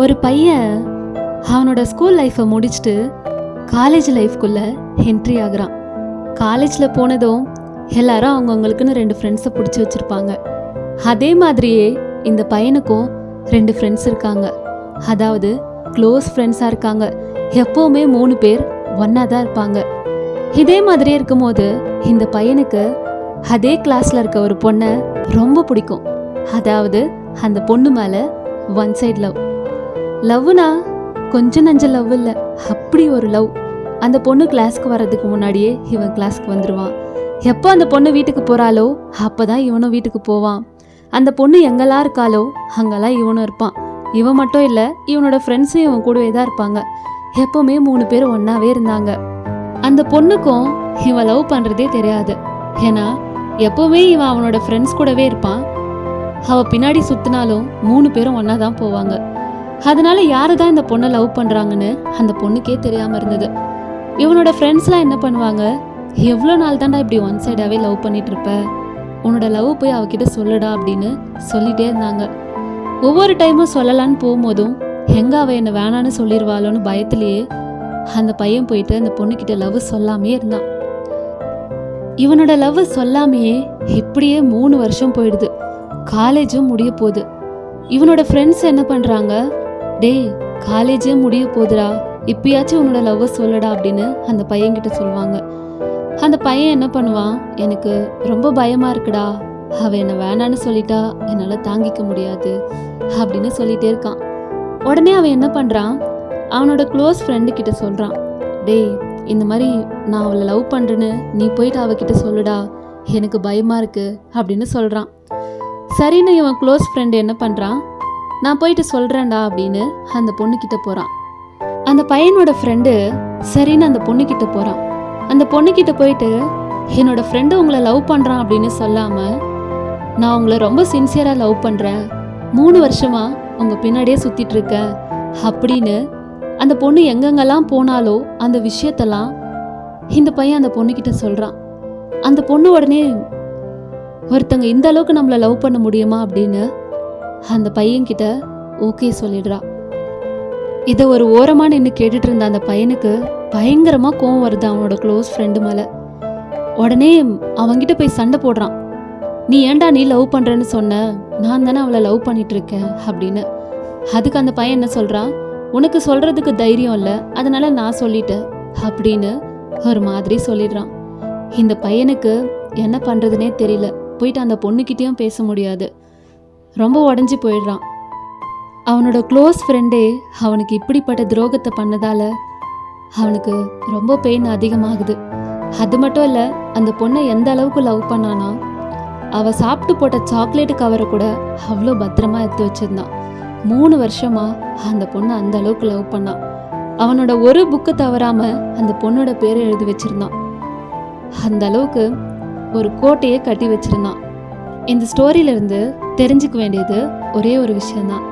ஒரு பையன் அவனோட ஸ்கூல் லைஃப்பை முடிச்சுட்டு காலேஜ் லைஃப்குள்ளே என்ட்ரி ஆகுறான். காலேஜில் போனதும் எல்லாரும் அவங்கவுங்களுக்குன்னு ரெண்டு ஃப்ரெண்ட்ஸை பிடிச்சி வச்சுருப்பாங்க. அதே மாதிரியே இந்த பையனுக்கும் ரெண்டு ஃப்ரெண்ட்ஸ் இருக்காங்க. அதாவது க்ளோஸ் ஃப்ரெண்ட்ஸாக இருக்காங்க. எப்போவுமே மூணு பேர் ஒன்றா தான் இருப்பாங்க. இதே மாதிரியே இருக்கும்போது இந்த பையனுக்கு அதே கிளாஸில் இருக்க ஒரு பொண்ணை ரொம்ப பிடிக்கும். அதாவது அந்த பொண்ணு மேலே ஒன் சைட் லவ் லவ்னா? கொஞ்சம் நஞ்ச லவ் இல்லை. அப்படி ஒரு லவ். அந்த பொண்ணு கிளாஸ்க்கு வர்றதுக்கு முன்னாடியே இவன் கிளாஸ்க்கு வந்துடுவான் எப்போ அந்த பொண்ணு வீட்டுக்கு போகிறாளோ அப்போ தான் இவனும் வீட்டுக்கு போவான். அந்த பொண்ணு எங்கெல்லாம் இருக்காளோ அங்கெல்லாம் இவனும் இருப்பான். இவன் மட்டும் இல்லை இவனோட ஃப்ரெண்ட்ஸும் இவன் கூடவே தான் இருப்பாங்க. எப்போவுமே மூணு பேர் ஒன்றாவே இருந்தாங்க. அந்த பொண்ணுக்கும் இவன் லவ் பண்ணுறதே தெரியாது. ஏன்னா எப்போவுமே இவன் அவனோட ஃப்ரெண்ட்ஸ் கூடவே இருப்பான். அவள் பின்னாடி சுற்றினாலும் மூணு பேரும் ஒன்றா தான் போவாங்க. அதனால யாரு தான் இந்த பொண்ணை லவ் பண்ணுறாங்கன்னு அந்த பொண்ணுக்கே தெரியாமல் இருந்தது. இவனோட ஃப்ரெண்ட்ஸ்லாம் என்ன பண்ணுவாங்க? எவ்வளோ நாள் தாண்டா இப்படி ஒன் சைடாகவே லவ் பண்ணிட்டு இருப்ப? உன்னோட லவ் போய் அவகிட்ட சொல்லுடா அப்படின்னு சொல்லிட்டே இருந்தாங்க. ஒவ்வொரு டைமும் சொல்லலான்னு போகும்போதும் எங்கே அவள் என்னை வேணான்னு சொல்லிடுவாளோன்னு பயத்திலேயே அந்த பையன் போயிட்டு அந்த பொண்ணுக்கிட்ட லவ் சொல்லாமே இருந்தான். இவனோட லவ் சொல்லாமையே இப்படியே மூணு வருஷம் போயிடுது. காலேஜும் முடிய போகுது. இவனோட ஃப்ரெண்ட்ஸ் என்ன பண்ணுறாங்க டேய் காலேஜே முடிய போகுதுடா இப்பயாச்சும் உன்னோட லவ்வை சொல்லடா அப்படின்னு அந்த பையன்கிட்ட சொல்லுவாங்க. அந்த பையன் என்ன பண்ணுவான்? எனக்கு ரொம்ப பயமாக இருக்குடா. அவள் என்னை வேணான்னு சொல்லிட்டா என்னால் தாங்கிக்க முடியாது அப்படின்னு சொல்லிட்டே இருக்கான். உடனே அவன் என்ன பண்ணுறான் அவனோட க்ளோஸ் ஃப்ரெண்டு கிட்ட சொல்கிறான் டேய் இந்த மாதிரி நான் அவளை லவ் பண்ணுறேன்னு நீ போயிட்டு அவகிட்ட சொல்லுடா. எனக்கு பயமாக இருக்கு அப்படின்னு சொல்கிறான் சரின்னு இவன் க்ளோஸ் ஃப்ரெண்டு என்ன பண்ணுறான் நான் போயிட்டு சொல்கிறேன்டா அப்படின்னு அந்த பொண்ணுக்கிட்ட போகிறான் அந்த பையனோட ஃப்ரெண்டு சரின்னு அந்த பொண்ணுக்கிட்ட போகிறான் அந்த பொண்ணுக்கிட்ட போயிட்டு என்னோட ஃப்ரெண்டு உங்களை லவ் பண்ணுறான் அப்படின்னு சொல்லாமல் நான் உங்களை ரொம்ப சின்சியராக லவ் பண்ணுறேன் மூணு வருஷமா உங்கள் பின்னாடியே சுற்றிட்டுருக்கேன் அப்படின்னு அந்த பொண்ணு எங்கெங்கெல்லாம் போனாலோ அந்த விஷயத்தெல்லாம் இந்த பையன் அந்த பொண்ணுக்கிட்ட சொல்கிறான் அந்த பொண்ணு உடனே ஒருத்தங்க இந்த அளவுக்கு நம்மளை லவ் பண்ண முடியுமா? அப்படின்னு அந்த பையன்கிட்ட ஓகே சொல்லிடுறா. இதை ஒரு ஓரமாக நின்று கேட்டுட்டு இருந்த அந்த பையனுக்கு பயங்கரமாக கோவம் வருது அவனோட க்ளோஸ் ஃப்ரெண்டு மேலே. உடனே அவன்கிட்ட போய் சண்டை போடுறான். நீ ஏன்டா நீ லவ் பண்ணுறேன்னு சொன்ன? நான் தானே அவளை லவ் பண்ணிட்டு இருக்கேன் அப்படின்னு. அதுக்கு அந்த பையன் என்ன சொல்கிறான் உனக்கு சொல்கிறதுக்கு தைரியம் இல்லை அதனால நான் சொல்லிட்டேன் அப்படின்னு ஒரு மாதிரி சொல்லிடுறான். இந்த பையனுக்கு என்ன பண்ணுறதுனே தெரியல. போயிட்டு அந்த பொண்ணுக்கிட்டேயும் பேச முடியாது. ரொம்ப உடஞ்சி போயிடுறான். அவனோட க்ளோஸ் ஃப்ரெண்டே அவனுக்கு இப்படிப்பட்ட துரோகத்தை பண்ணதால அவனுக்கு ரொம்ப பெயின் அதிகமாகுது. அது மட்டும் இல்லை அந்த பொண்ணை எந்த அளவுக்கு லவ் பண்ணானா அவ சாப்பிட்டு போட்ட சாக்லேட் கவரை கூட அவ்வளோ பத்திரமா எடுத்து வச்சிருந்தான். மூணு வருஷமா அந்த பொண்ணை அந்த அளவுக்கு லவ் பண்ணான் அவனோட ஒரு புக்கு தவறாம அந்த பொண்ணோட பேரை எழுதி வச்சிருந்தான். அந்த அளவுக்கு ஒரு கோட்டையே கட்டி வச்சிருந்தான். இந்த ஸ்டோரியிலிருந்து தெரிஞ்சுக்க வேண்டியது ஒரே ஒரு விஷயம்தான்.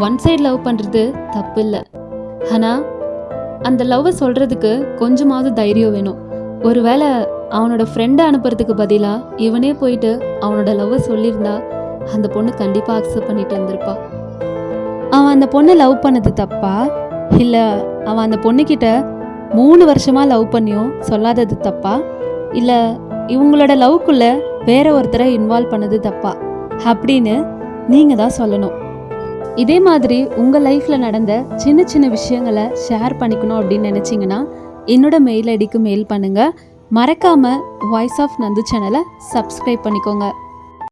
ஒன் சைடு லவ் பண்ணுறது தப்பு இல்லை ஆனால் அந்த லவ்வை சொல்கிறதுக்கு கொஞ்சமாவது தைரியம் வேணும். ஒருவேளை அவனோட ஃப்ரெண்டை அனுப்புறதுக்கு பதிலாக இவனே போயிட்டு அவனோட லவ்வை சொல்லியிருந்தா அந்த பொண்ணு கண்டிப்பாக அக்செப்ட் பண்ணிட்டு வந்திருப்பா. அவன் அந்த பொண்ணை லவ் பண்ணது தப்பா? இல்லை அவன் அந்த பொண்ணுக்கிட்ட மூணு வருஷமாக லவ் பண்ணியும் சொல்லாதது தப்பா? இல்லை இவங்களோட லவ்க்குள்ள வேற ஒருத்தரை இன்வால்வ் பண்ணது தப்பா? அப்படின்னு நீங்கள் தான் சொல்லணும். இதே மாதிரி உங்கள் லைஃப்பில் நடந்த சின்ன சின்ன விஷயங்களை ஷேர் பண்ணிக்கணும் அப்படின்னு நினச்சிங்கன்னா என்னோட மெயில் ஐடிக்கு மெயில் பண்ணுங்கள் மறக்காமல் வாய்ஸ் ஆஃப் நந்து சேனலை சப்ஸ்கிரைப் பண்ணிக்கோங்க.